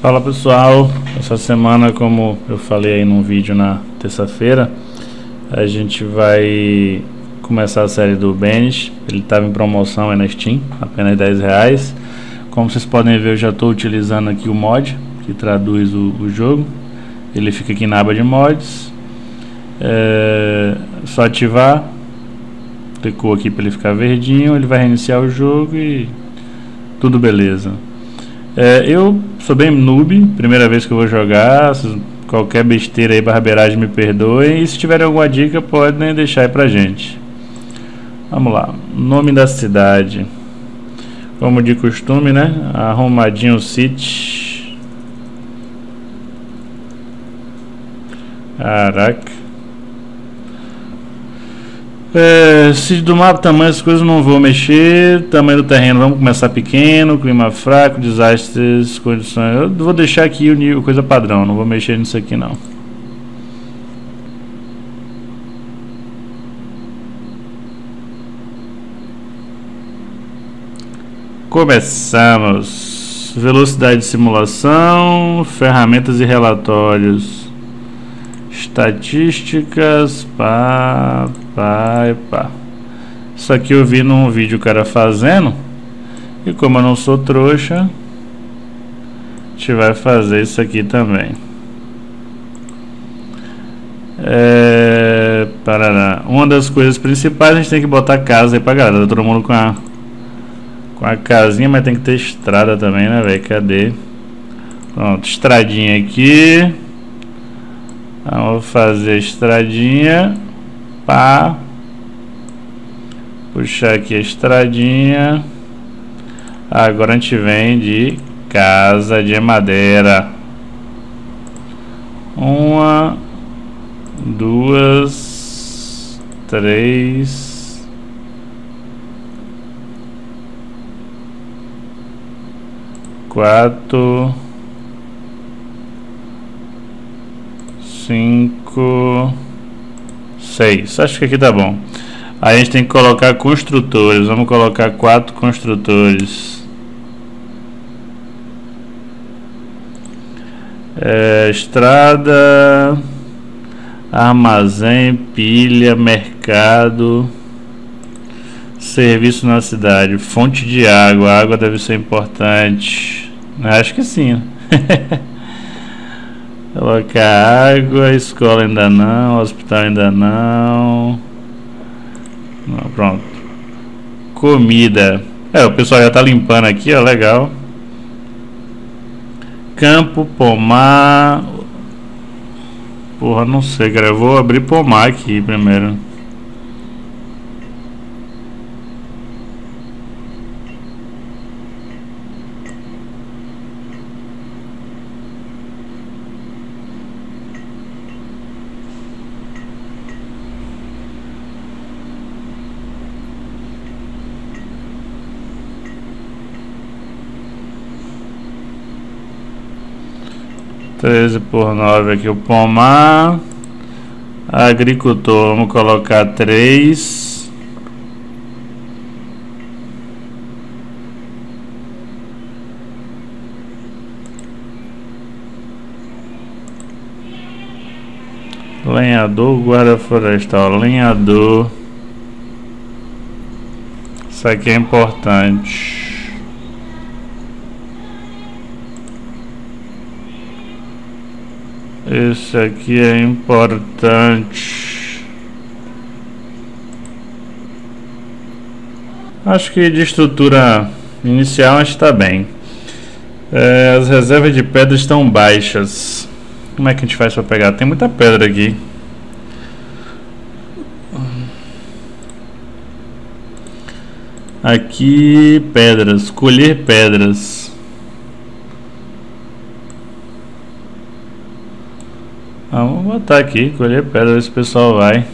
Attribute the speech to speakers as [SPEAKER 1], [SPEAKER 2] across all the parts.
[SPEAKER 1] Fala pessoal, essa semana como eu falei aí num vídeo na terça-feira a gente vai começar a série do Banish, ele estava em promoção aí na Steam, apenas 10 reais. Como vocês podem ver eu já estou utilizando aqui o mod que traduz o, o, jogo. Ele fica aqui na aba de mods. É só ativar clicou aqui para ele ficar verdinho ele vai reiniciar o jogo e tudo beleza é, eu sou bem noob, primeira vez que eu vou jogar, qualquer besteira aí, barbeiragem me perdoem. E se tiverem alguma dica, podem deixar aí pra gente. Vamos lá, nome da cidade. Como de costume, né? Arrumadinho City. Caraca. É, se do mapa tamanho as coisas não vou mexer, tamanho do terreno vamos começar pequeno, clima fraco, desastres, condições. Eu vou deixar aqui o nível, coisa padrão, não vou mexer nisso aqui não. Começamos. Velocidade de simulação, ferramentas e relatórios. Estatísticas, pá, pá, pá. Isso aqui eu vi num vídeo o cara fazendo. E como eu não sou trouxa, a gente vai fazer isso aqui também. É, parará. Uma das coisas principais a gente tem que botar casa aí pra galera. Tá todo mundo com a, com a casinha, mas tem que ter estrada também, né, velho? Cadê? Pronto, estradinha aqui. Vamos fazer a estradinha. Pá. Puxar aqui a estradinha. Agora a gente vem de casa de madeira. Uma, duas, três, quatro. Cinco, seis. Acho que aqui tá bom. Aí a gente tem que colocar construtores. Vamos colocar quatro construtores. É, estrada, armazém, pilha, mercado, serviço na cidade, fonte de água. A água deve ser importante. Acho que sim. Colocar água, escola ainda não, hospital ainda não. não. Pronto. Comida. É, o pessoal já tá limpando aqui, ó, legal. Campo, pomar. Porra, não sei, cara. Eu vou abrir pomar aqui primeiro. 13 por 9 aqui o pomar. Agricultor, vamos colocar 3. Lenhador, guarda florestal, lenhador. Isso aqui é importante. Esse aqui é importante. Acho que de estrutura inicial está bem. É, as reservas de pedra estão baixas. Como é que a gente faz para pegar? Tem muita pedra aqui. Aqui, pedras. Colher pedras. Vamos botar aqui, colher pedra, ver se o pessoal vai.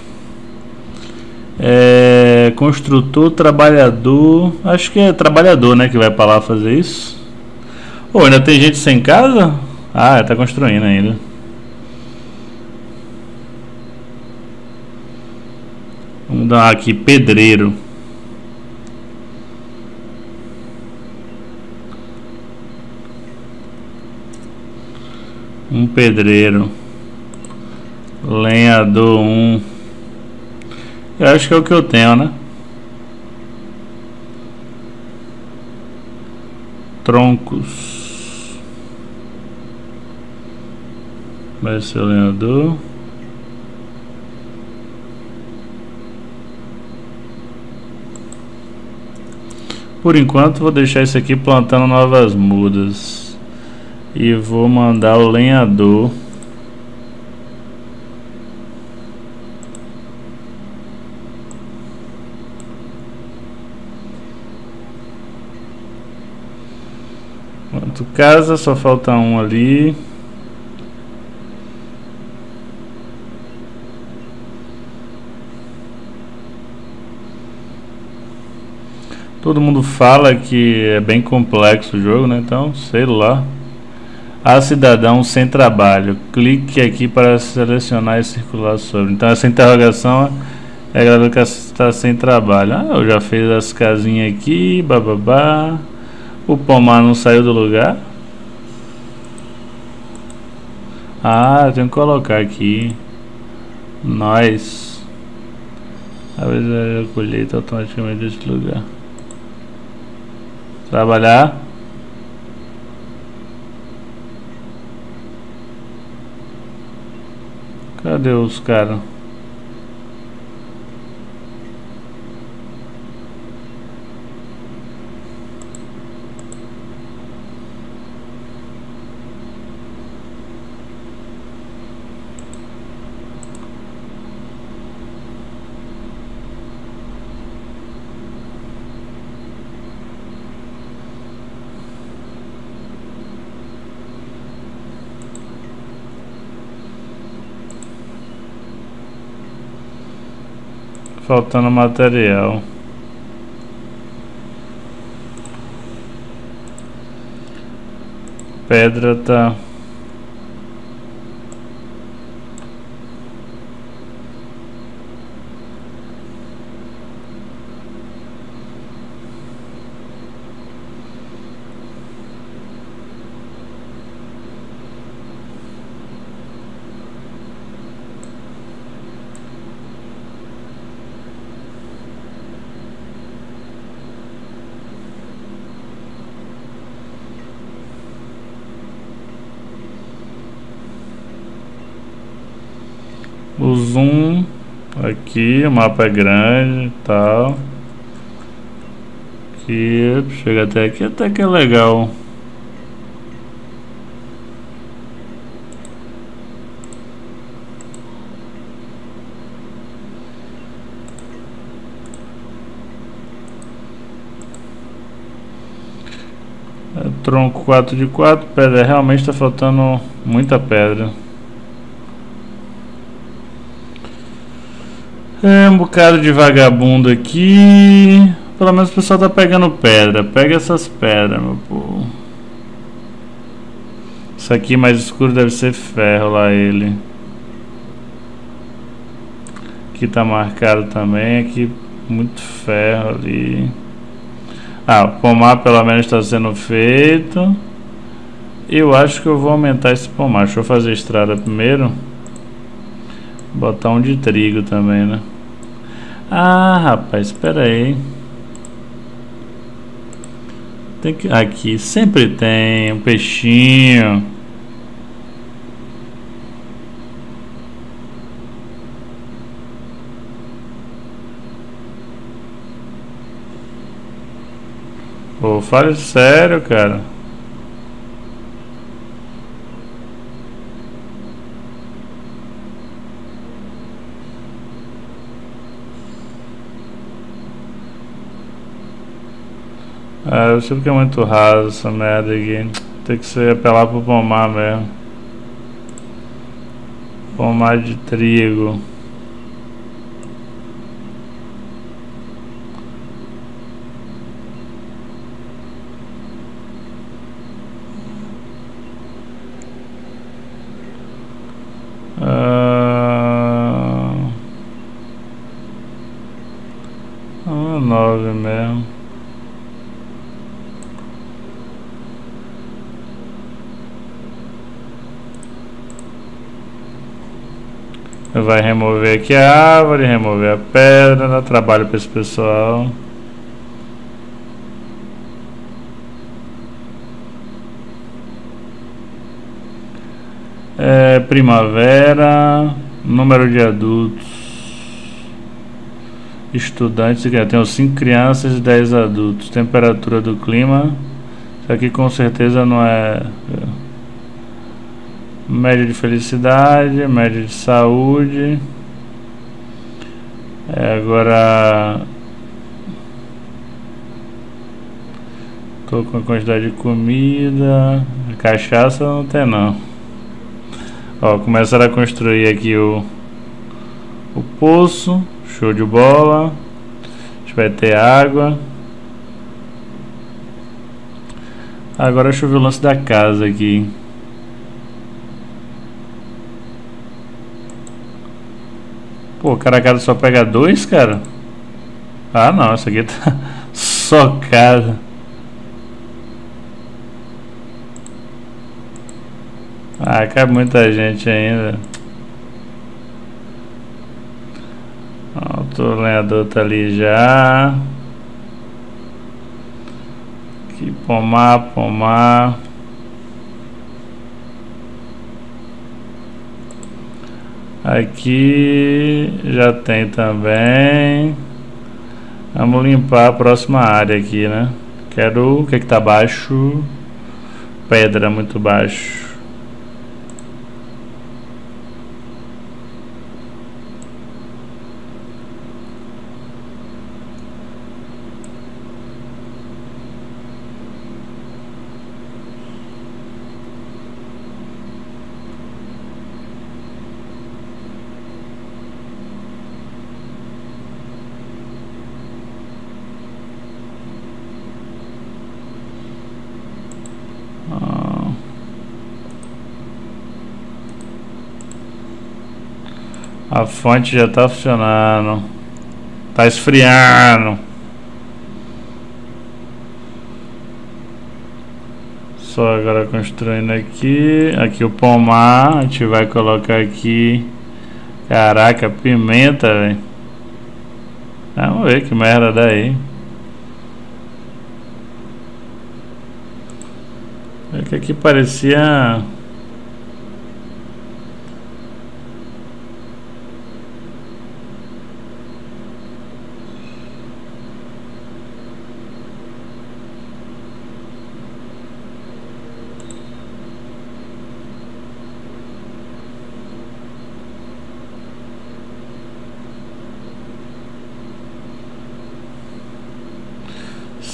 [SPEAKER 1] É, construtor, trabalhador. Acho que é trabalhador, né? Que vai para lá fazer isso. Ou ainda tem gente sem casa? Ah, tá construindo ainda. Vamos dar aqui pedreiro. Um pedreiro. Lenhador 1. Um. Eu acho que é o que eu tenho, né? Troncos. Vai ser o lenhador. Por enquanto vou deixar isso aqui plantando novas mudas. E vou mandar o lenhador. Quanto casa, só falta um ali. Todo mundo fala que é bem complexo o jogo, né? Então, sei lá. A cidadão sem trabalho. Clique aqui para selecionar e circular sobre. Então, essa interrogação é a galera que está sem trabalho. Ah, eu já fiz as casinhas aqui, bababá. O pomar não saiu do lugar. Ah, tenho que colocar aqui. Nós. Vezes a colheita automaticamente desse lugar. Trabalhar. Cadê os caras? Faltando material. Pedra tá o zoom aqui, o mapa é grande e tal. Aqui, chega até aqui, até que é legal. É, tronco 4 de 4, pedra, realmente está faltando muita pedra. É um bocado de vagabundo aqui. Pelo menos o pessoal tá pegando pedra. Pega essas pedras, meu povo. Isso aqui mais escuro deve ser ferro lá ele. Aqui tá marcado também. Aqui muito ferro ali. Ah, o pomar pelo menos está sendo feito. Eu acho que eu vou aumentar esse pomar. Deixa eu fazer estrada primeiro. Botar um de trigo também, né? Ah, rapaz, espera aí. Tem que aqui sempre tem um peixinho. Pô, fale sério, cara. É, eu sei que é muito raso essa merda aqui. Tem que ser apelar pro pomar mesmo. Pomar de trigo. Ah, nove mesmo. Vai remover aqui a árvore, remover a pedra, dá trabalho para esse pessoal. É, primavera, número de adultos, estudantes, tem 5 crianças e 10 adultos, temperatura do clima, isso aqui com certeza não é média de felicidade, média de saúde, é, agora com a quantidade de comida, cachaça não tem não. Ó, começaram a construir aqui o, o poço. Show de bola. A gente vai ter água. Agora deixa eu ver o lance da casa aqui. Pô, cara, a casa só pega dois, cara? Ah, não, essa aqui tá só casa. Ah, cabe muita gente ainda. o lenhador tá ali já. Aqui, pomar, pomar. Aqui já tem também. Vamos limpar a próxima área aqui, né? Quero o que é que tá baixo. Pedra muito baixo. A fonte já está funcionando. Está esfriando. Só agora construindo aqui. Aqui o pomar. A gente vai colocar aqui. Caraca, pimenta, velho. Vamos ver que merda dá aí. É que aqui parecia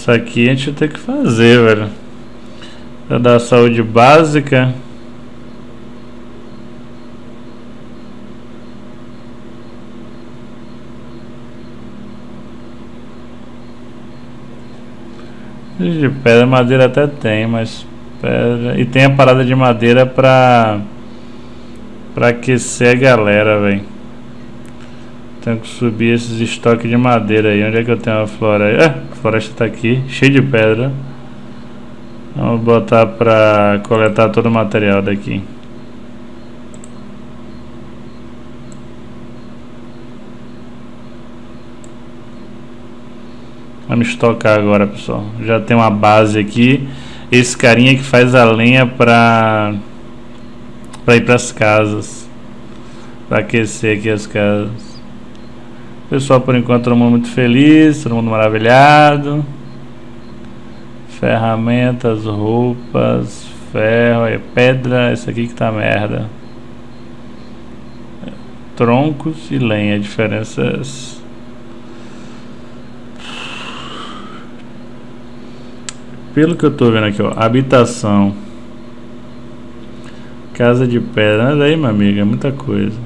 [SPEAKER 1] Isso aqui a gente ter que fazer, velho. Pra dar saúde básica. De pedra, madeira até tem, mas pedra... E tem a parada de madeira pra... Pra aquecer a galera, velho. Tenho que subir esses estoques de madeira aí. Onde é que eu tenho a floresta? É, a floresta está aqui, cheia de pedra. Vamos botar para coletar todo o material daqui. Vamos estocar agora, pessoal. Já tem uma base aqui. Esse carinha que faz a lenha para para ir para as casas. Para aquecer aqui as casas. Pessoal, por enquanto, todo mundo muito feliz, todo mundo maravilhado. Ferramentas, roupas, ferro, é pedra, isso aqui que tá merda. Troncos e lenha, diferenças. Pelo que eu tô vendo aqui, ó, habitação. Casa de pedra, olha aí, minha amiga, é muita coisa.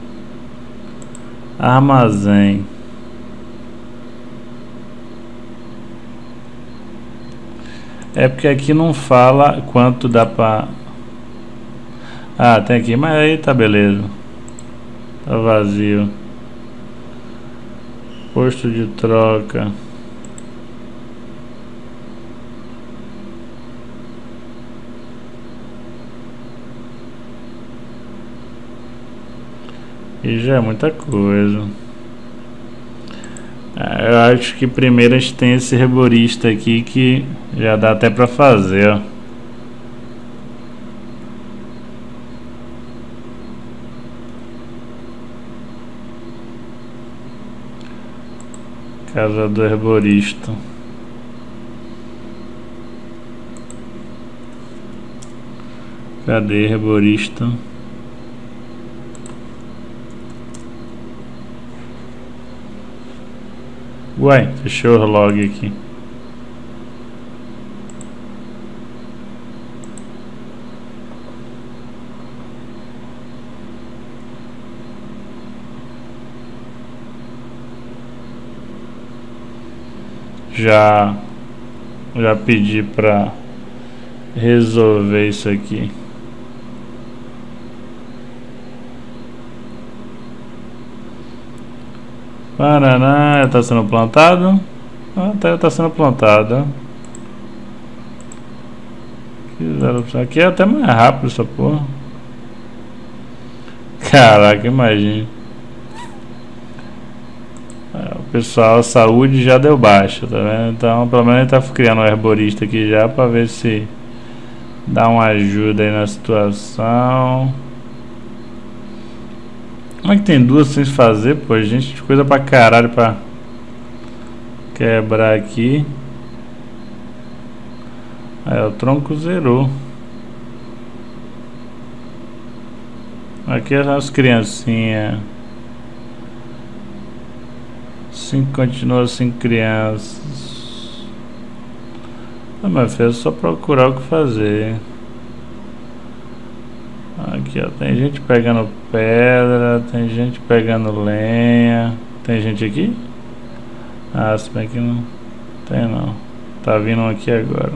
[SPEAKER 1] Armazém. É porque aqui não fala quanto dá pra... Ah, tem aqui, mas aí tá beleza. Tá vazio. Posto de troca. E já é muita coisa. É, eu acho que primeiro a gente tem esse herborista aqui que já dá até pra fazer, ó. Casa do herborista. Cadê herborista? Uai, fechou o log aqui. Já já pedi para resolver isso aqui. Paraná, está sendo plantado. Até está sendo plantado. Aqui é até mais rápido essa porra. Caraca, imagina. É, o pessoal, a saúde já deu baixa, tá vendo? Então, pelo menos ele tá criando um herborista aqui já para ver se dá uma ajuda aí na situação. Como é que tem duas sem fazer, pô? Gente, coisa pra caralho pra quebrar aqui. Aí, o tronco zerou. Aqui as criancinhas. Sim, continua sem crianças. Ah, mas filho, é só procurar o que fazer. Aqui, ó, tem gente pegando pedra, tem gente pegando lenha. Tem gente aqui? Ah, se bem que não tem não. Tá vindo aqui agora.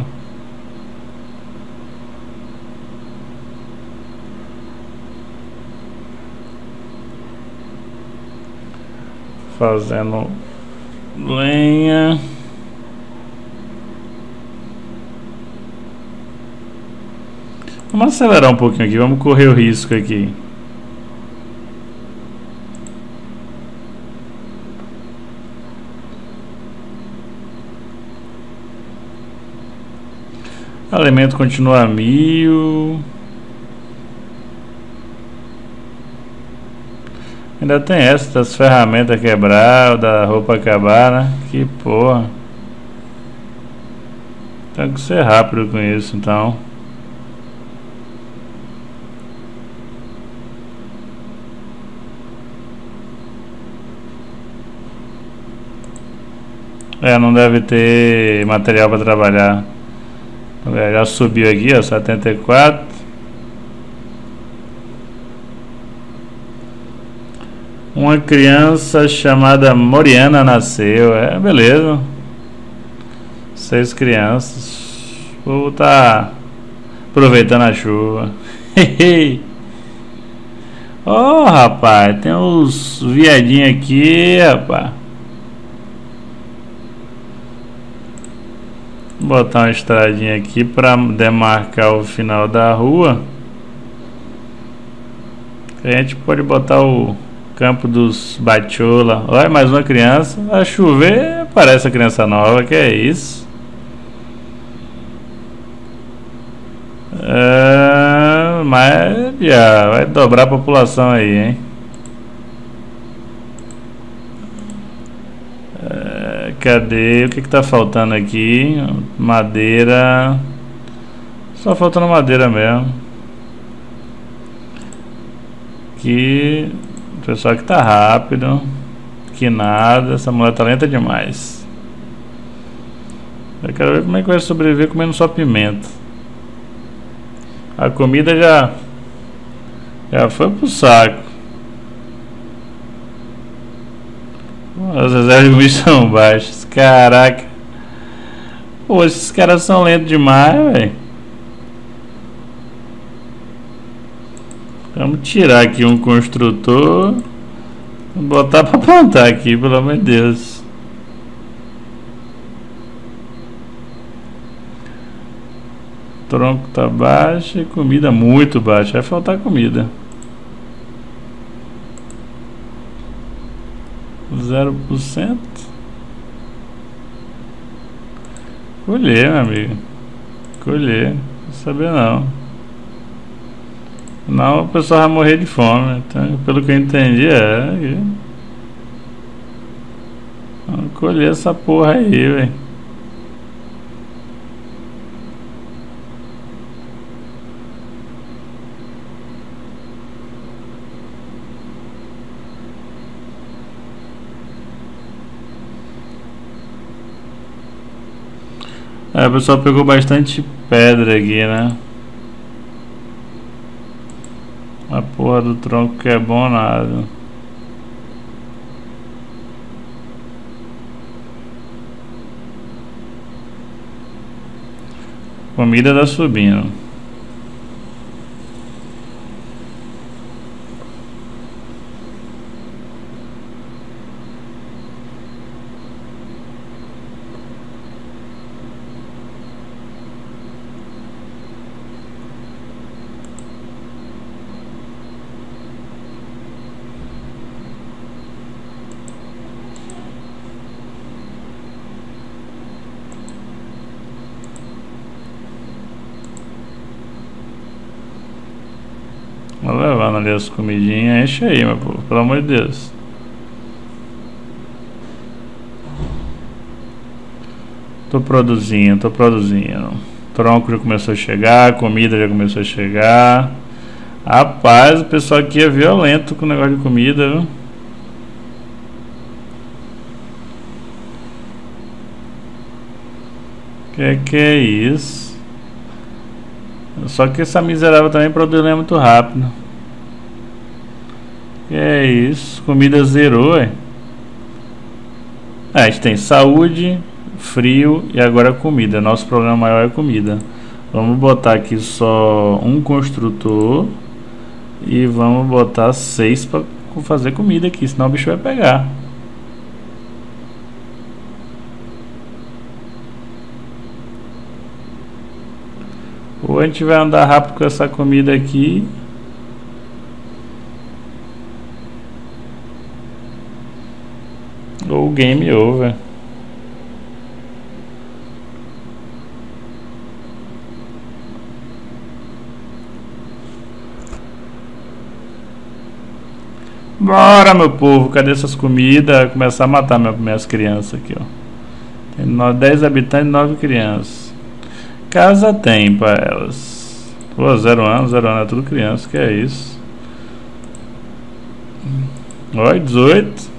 [SPEAKER 1] Fazendo lenha. Vamos acelerar um pouquinho aqui, vamos correr o risco aqui. Alimento continua a mil. Ainda tem essa das ferramentas quebrar, da roupa acabar, né? Que porra. Tem que ser rápido com isso, então. É, não deve ter material para trabalhar. É, já subiu aqui, ó, 74. Uma criança chamada Moriana nasceu. É, beleza. Seis crianças. Vou tá aproveitando a chuva. oh, rapaz, tem uns viadinhos aqui, rapaz. Botar uma estradinha aqui para demarcar o final da rua. A gente pode botar o campo dos Batiola. Olha, mais uma criança. A chover, parece a criança nova. Que é isso? É, mas já vai dobrar a população aí, hein? Cadê? O que que tá faltando aqui? Madeira. Só faltando madeira mesmo. Aqui. Pessoal que tá rápido. Que nada. Essa mulher tá lenta demais. Eu quero ver como é que vai sobreviver comendo só pimenta. A comida já. Já foi pro saco. As reservas são baixas. Caraca. Pô, esses caras são lentos demais, velho. Vamos tirar aqui um construtor. Botar pra plantar aqui, pelo amor de Deus. Tronco tá baixo e comida muito baixa. Vai faltar comida. 0%. Colher, meu amigo. Colher. Não saber não. Não, o pessoal vai morrer de fome. Então, pelo que eu entendi, é. Vamos colher essa porra aí, velho. É, o pessoal pegou bastante pedra aqui, né? A porra do tronco que é bom nada. Comida tá subindo. Vou levando ali as comidinhas, enche aí, meu povo, pelo amor de Deus. Tô produzindo, tô produzindo. Tronco já começou a chegar, comida já começou a chegar. Rapaz, o pessoal aqui é violento com o negócio de comida, viu? Que que é isso? Só que essa miserável também produz muito rápido. É isso, comida zerou, é. a gente tem saúde, frio e agora comida. Nosso problema maior é comida. Vamos botar aqui só um construtor e vamos botar seis para fazer comida aqui, senão o bicho vai pegar. Ou a gente vai andar rápido com essa comida aqui. Game over. Bora, meu povo, cadê essas comidas? Começar a matar minhas crianças aqui, ó. Tem 10 habitantes e 9 crianças. Casa tem pra elas. Pô, zero anos, zero anos é tudo criança, que é isso. Oi, 18.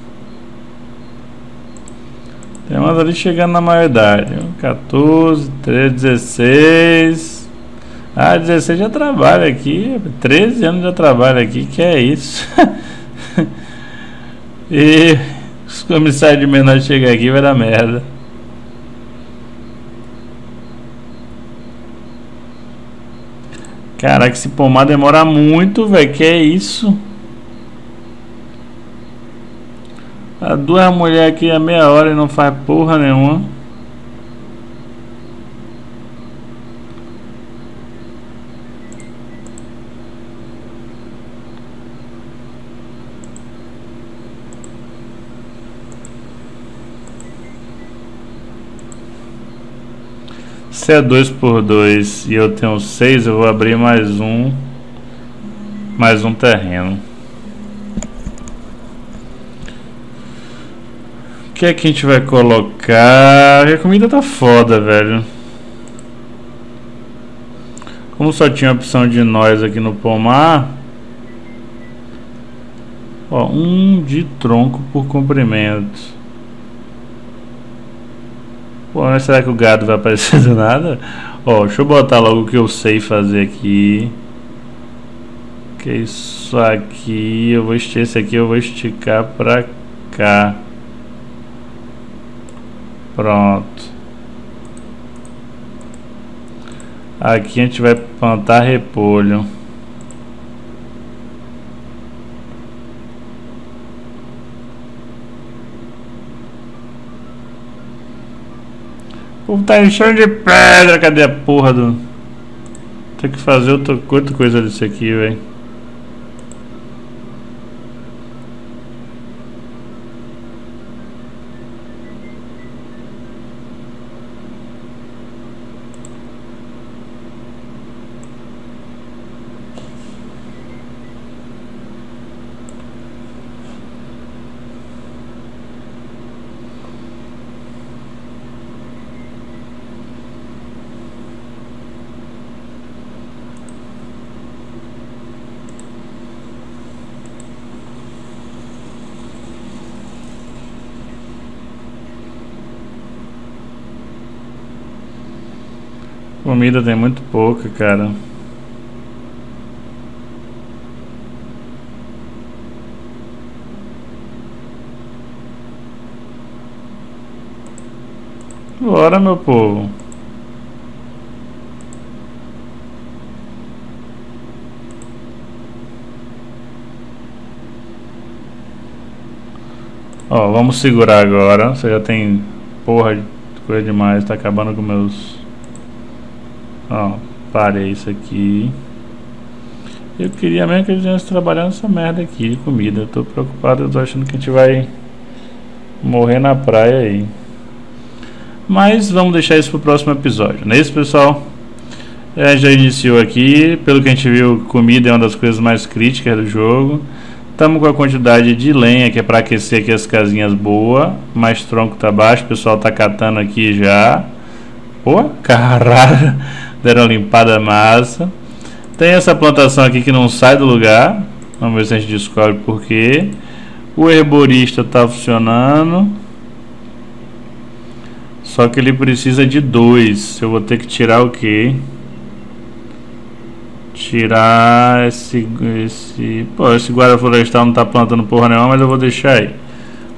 [SPEAKER 1] Umas ali chegando na maioridade. 14, 13, 16. Ah, 16 já trabalha aqui. 13 anos já trabalha aqui, que é isso. e os comissários de menor chegam aqui vai dar merda. Caraca, esse pomar demora muito, velho. Que é isso? A duas mulheres aqui a meia hora e não faz porra nenhuma. Se é 2 por 2 e eu tenho 6, eu vou abrir mais um mais um terreno. Que é que a gente vai colocar? A comida tá foda, velho. Como só tinha opção de nós aqui no pomar, ó, um de tronco por comprimento. Pô, mas será que o gado vai aparecer do nada? Ó, deixa eu botar logo o que eu sei fazer aqui. Que isso aqui, eu vou esticar esse aqui, eu vou esticar pra cá. Pronto. Aqui a gente vai plantar repolho. O tá enchendo de pedra, cadê a porra do... Tem que fazer outra, outra coisa disso aqui, velho. Comida tem muito pouca, cara. Bora, meu povo. Ó, vamos segurar agora. Você já tem porra de coisa demais. Tá acabando com meus... Ó, parei isso aqui. Eu queria mesmo que a gente trabalhando essa merda aqui de comida. Eu tô preocupado, eu tô achando que a gente vai morrer na praia aí. Mas vamos deixar isso para o próximo episódio. Não é isso, pessoal? É, já iniciou aqui. Pelo que a gente viu, comida é uma das coisas mais críticas do jogo. Estamos com a quantidade de lenha que é para aquecer aqui as casinhas boa. Mais tronco tá baixo, o pessoal tá catando aqui já. Pô, caralho. Deram limpada massa. Tem essa plantação aqui que não sai do lugar. Vamos ver se a gente descobre por quê. O herborista está funcionando. Só que ele precisa de dois. Eu vou ter que tirar o quê? Tirar esse, esse... Pô, esse guarda florestal não tá plantando porra nenhuma, mas eu vou deixar aí.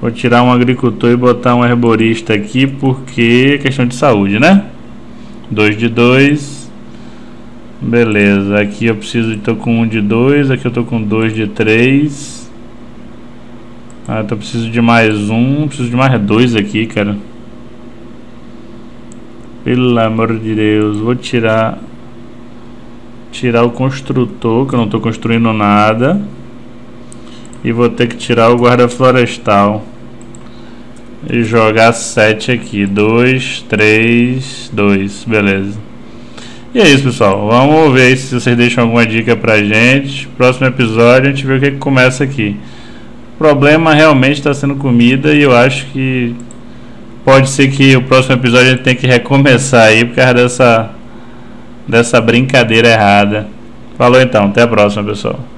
[SPEAKER 1] Vou tirar um agricultor e botar um herborista aqui, porque é questão de saúde, né? 2 de 2. Beleza, aqui eu preciso, tô com um de 2, aqui eu tô com 2 de 3. Ah, eu preciso de mais um, preciso de mais dois aqui, cara. Pelo amor de Deus, vou tirar tirar o construtor, que eu não estou construindo nada. E vou ter que tirar o guarda florestal. E jogar 7 aqui. 2, 3, 2. Beleza. E é isso, pessoal. Vamos ver se vocês deixam alguma dica pra gente. Próximo episódio a gente vê o que, que começa aqui. O problema realmente está sendo comida e eu acho que pode ser que o próximo episódio a gente tenha que recomeçar aí por causa dessa dessa brincadeira errada. Falou então, até a próxima, pessoal.